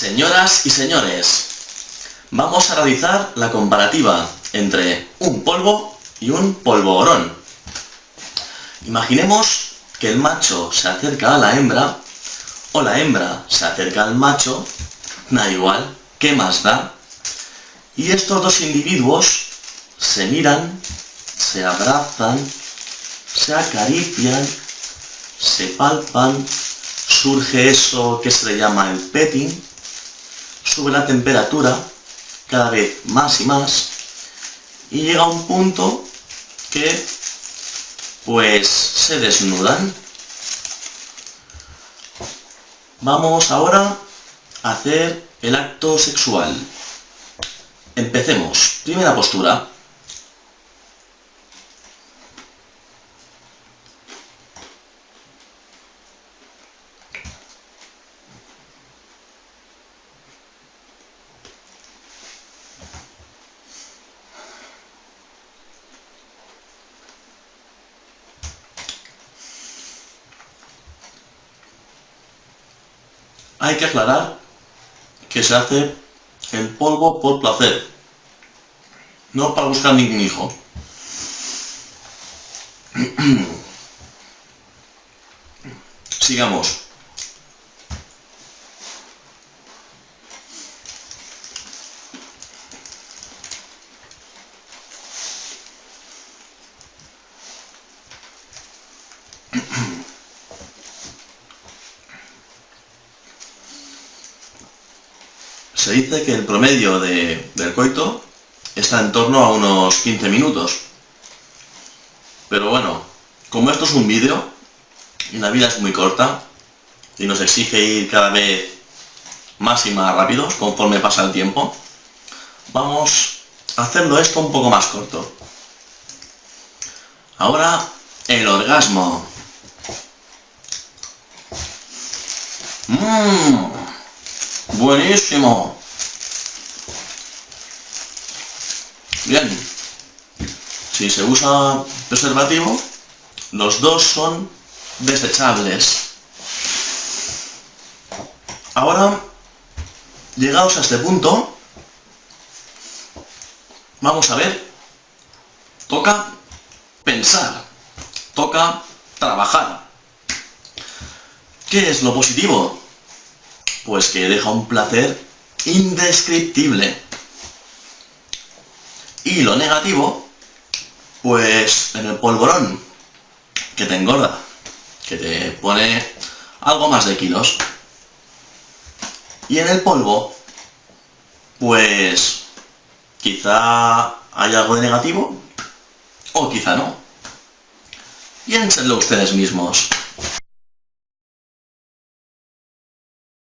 Señoras y señores, vamos a realizar la comparativa entre un polvo y un polvorón. Imaginemos que el macho se acerca a la hembra o la hembra se acerca al macho, da igual, ¿qué más da? Y estos dos individuos se miran, se abrazan, se acarician, se palpan, surge eso que se le llama el petting, sube la temperatura cada vez más y más y llega un punto que pues se desnudan. Vamos ahora a hacer el acto sexual. Empecemos. Primera postura. Hay que aclarar que se hace el polvo por placer, no para buscar ningún hijo. Sigamos. Se dice que el promedio del coito está en torno a unos 15 minutos. Pero bueno, como esto es un vídeo, y la vida es muy corta, y nos exige ir cada vez más y más rápido conforme pasa el tiempo, vamos a hacerlo esto un poco más corto. Ahora, el orgasmo. Mmm, buenísimo. Bien, si se usa preservativo, los dos son desechables. Ahora, llegados a este punto, vamos a ver, toca pensar, toca trabajar. ¿Qué es lo positivo? Pues que deja un placer indescriptible. Y lo negativo, pues en el polvorón, que te engorda, que te pone algo más de kilos. Y en el polvo, pues quizá hay algo de negativo, o quizá no. Piénsenlo ustedes mismos.